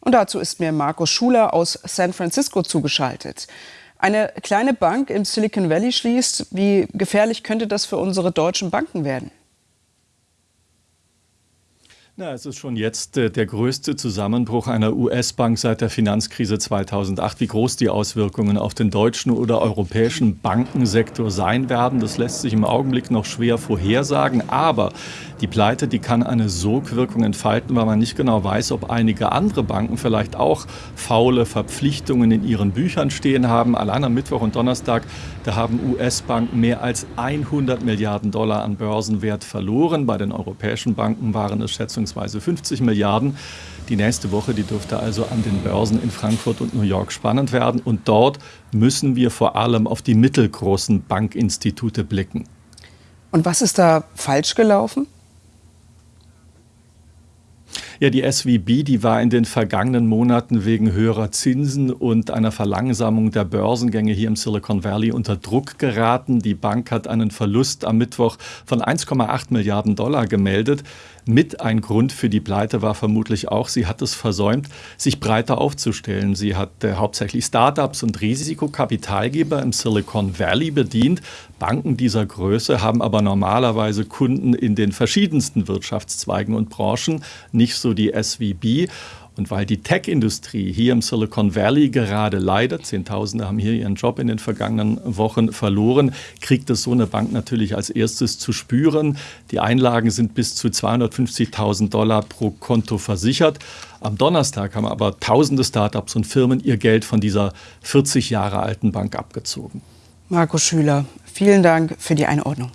Und dazu ist mir Markus Schuler aus San Francisco zugeschaltet. Eine kleine Bank im Silicon Valley schließt. Wie gefährlich könnte das für unsere deutschen Banken werden? Na, es ist schon jetzt äh, der größte Zusammenbruch einer US-Bank seit der Finanzkrise 2008. Wie groß die Auswirkungen auf den deutschen oder europäischen Bankensektor sein werden, das lässt sich im Augenblick noch schwer vorhersagen. Aber die Pleite, die kann eine Sogwirkung entfalten, weil man nicht genau weiß, ob einige andere Banken vielleicht auch faule Verpflichtungen in ihren Büchern stehen haben. Allein am Mittwoch und Donnerstag, da haben US-Banken mehr als 100 Milliarden Dollar an Börsenwert verloren. Bei den europäischen Banken waren es schätzungsweise schätzungsweise 50 Milliarden. Die nächste Woche, die dürfte also an den Börsen in Frankfurt und New York spannend werden. Und dort müssen wir vor allem auf die mittelgroßen Bankinstitute blicken. Und was ist da falsch gelaufen? Ja, die SWB, die war in den vergangenen Monaten wegen höherer Zinsen und einer Verlangsamung der Börsengänge hier im Silicon Valley unter Druck geraten. Die Bank hat einen Verlust am Mittwoch von 1,8 Milliarden Dollar gemeldet. Mit ein Grund für die Pleite war vermutlich auch, sie hat es versäumt, sich breiter aufzustellen. Sie hat äh, hauptsächlich Startups und Risikokapitalgeber im Silicon Valley bedient. Banken dieser Größe haben aber normalerweise Kunden in den verschiedensten Wirtschaftszweigen und Branchen, nicht so die SVB. Und weil die Tech-Industrie hier im Silicon Valley gerade leidet, Zehntausende haben hier ihren Job in den vergangenen Wochen verloren, kriegt es so eine Bank natürlich als erstes zu spüren. Die Einlagen sind bis zu 250.000 Dollar pro Konto versichert. Am Donnerstag haben aber tausende Startups und Firmen ihr Geld von dieser 40 Jahre alten Bank abgezogen. Marco Schüler, vielen Dank für die Einordnung.